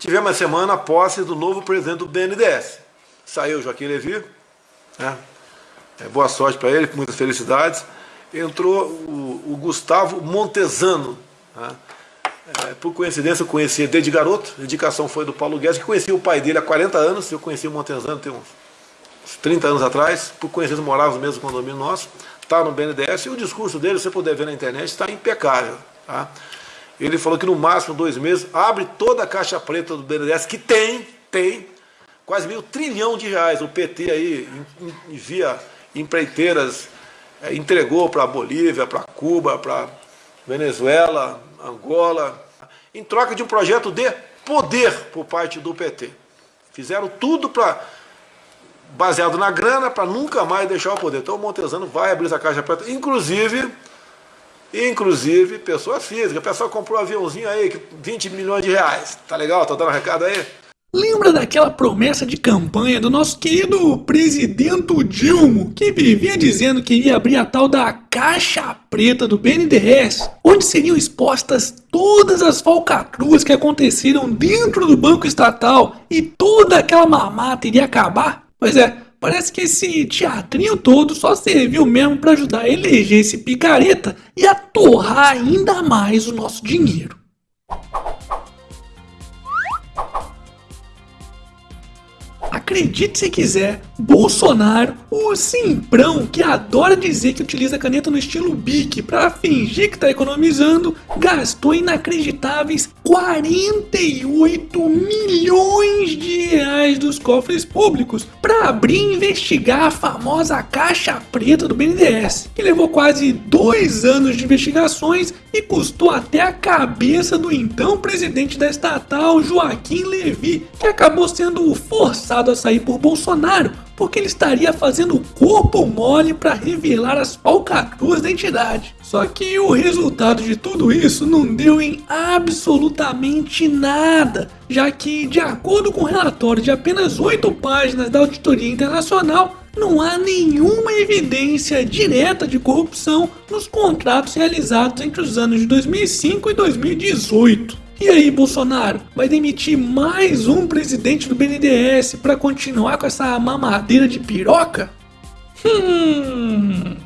tivemos a semana a posse do novo presidente do BNDES. Saiu Joaquim Levi, né? é, boa sorte para ele, muitas felicidades. Entrou o, o Gustavo Montesano. Né? É, por coincidência, eu conhecia desde garoto, a indicação foi do Paulo Guedes, que conhecia o pai dele há 40 anos, eu conheci o Montesano tem uns 30 anos atrás, por coincidência morava no mesmo condomínio nosso, está no BNDES, e o discurso dele, se você puder ver na internet, está impecável. Tá? Ele falou que no máximo dois meses abre toda a caixa preta do BNDES, que tem, tem, quase meio trilhão de reais. O PT aí envia empreiteiras, é, entregou para a Bolívia, para Cuba, para Venezuela, Angola, em troca de um projeto de poder por parte do PT. Fizeram tudo para baseado na grana para nunca mais deixar o poder. Então o Montesano vai abrir essa caixa preta, inclusive Inclusive, pessoa física. A pessoa comprou um aviãozinho aí, 20 milhões de reais. Tá legal? Tá dando recado aí? Lembra daquela promessa de campanha do nosso querido presidente Dilma, que vivia dizendo que iria abrir a tal da caixa preta do BNDES, onde seriam expostas todas as falcatruas que aconteceram dentro do banco estatal e toda aquela mamata iria acabar? Pois é, Parece que esse teatrinho todo só serviu mesmo para ajudar a eleger esse picareta e a torrar ainda mais o nosso dinheiro. Acredite se quiser, Bolsonaro, o simprão que adora dizer que utiliza caneta no estilo Bic para fingir que está economizando, gastou inacreditáveis 48 milhões de reais dos cofres públicos para abrir e investigar a famosa caixa preta do BNDES, que levou quase dois anos de investigações e custou até a cabeça do então presidente da estatal, Joaquim Levy, que acabou sendo forçado a sair por Bolsonaro, porque ele estaria fazendo corpo mole para revelar as falcatruas da entidade. Só que o resultado de tudo isso não deu em absolutamente nada, já que, de acordo com o relatório de apenas oito páginas da Auditoria Internacional, não há nenhuma evidência direta de corrupção nos contratos realizados entre os anos de 2005 e 2018. E aí, Bolsonaro, vai demitir mais um presidente do BNDES para continuar com essa mamadeira de piroca? Hum.